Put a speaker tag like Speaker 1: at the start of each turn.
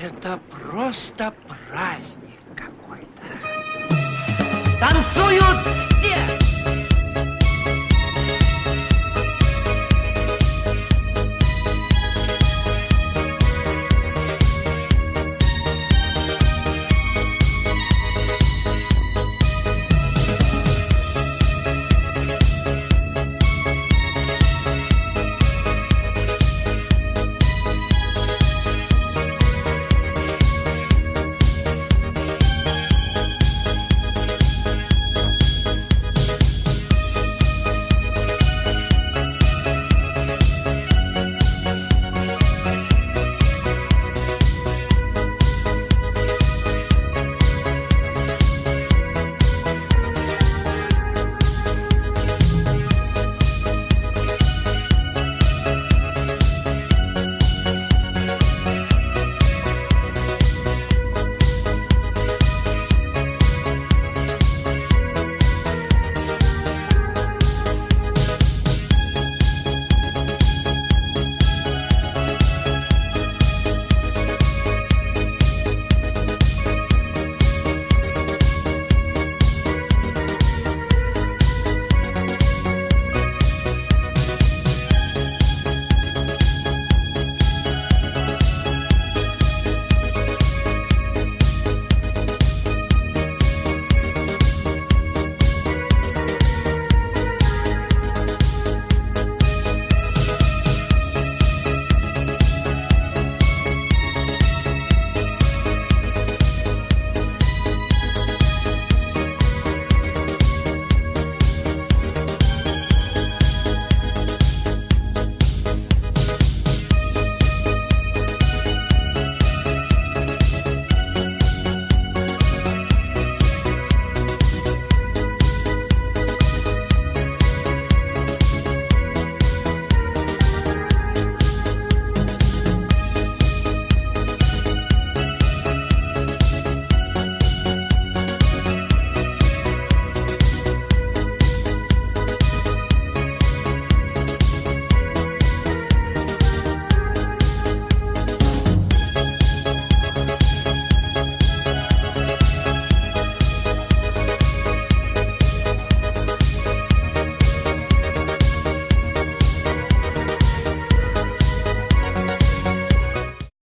Speaker 1: Это просто праздник какой-то. Танцуют